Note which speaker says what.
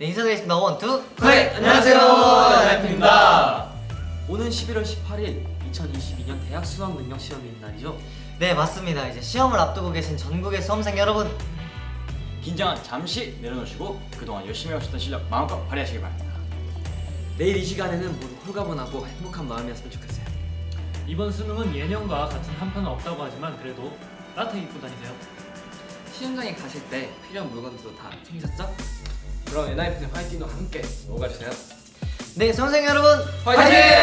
Speaker 1: 네, 인사드리겠습니다. One, two,
Speaker 2: 네, 안녕하세요.
Speaker 3: 라이프입니다.
Speaker 2: 오는 11월 18일 2022년 대학 수학 능력 시험이 있는 날이죠.
Speaker 1: 네, 맞습니다. 이제 시험을 앞두고 계신 전국의 수험생 여러분.
Speaker 3: 긴장은 잠시 내려놓으시고 그동안 열심히 하셨던 실력 마음껏 발휘하시길 바랍니다.
Speaker 2: 내일 이 시간에는 모두 홀가분하고 행복한 마음이었으면 좋겠어요.
Speaker 4: 이번 수능은 예년과 같은 한파는 없다고 하지만 그래도 따뜻하게 입고 다니세요.
Speaker 2: 시험장에 가실 때 필요한 물건들도 다 챙기셨죠?
Speaker 5: 그럼 엔하이픈의 화이팅도 함께 오가주세요.
Speaker 1: 네, 수험생 여러분.
Speaker 5: 화이팅!